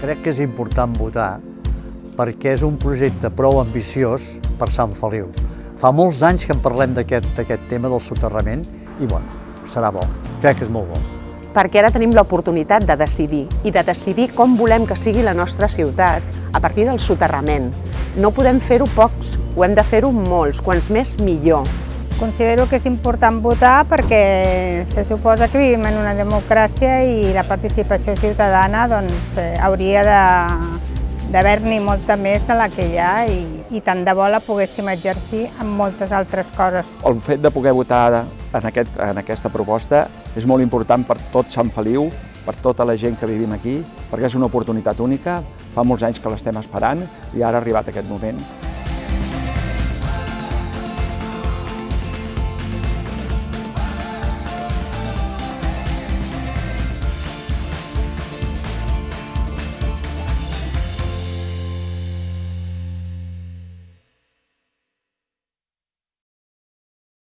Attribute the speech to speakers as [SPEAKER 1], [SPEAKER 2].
[SPEAKER 1] Crec que és important votar perquè és un projecte prou ambiciós per Sant Feliu. Fa molts anys que en parlem d'aquest tema del soterrament i bueno, serà bo. Crec que és molt bo.
[SPEAKER 2] Perquè ara tenim l'oportunitat de decidir i de decidir com volem que sigui la nostra ciutat a partir del soterrament. No podem fer-ho pocs, ho hem de fer-ho molts, quants més millor.
[SPEAKER 3] Considero que és important votar perquè se suposa que vivim en una democràcia i la participació ciutadana doncs, eh, hauria d'haver-n'hi molta més de la que hi ha i, i tant de bo la poguéssim exercir en moltes altres coses.
[SPEAKER 4] El fet de poder votar en, aquest, en aquesta proposta és molt important per tot Sant Feliu, per tota la gent que vivim aquí, perquè és una oportunitat única, fa molts anys que l'estem esperant i ara ha arribat aquest moment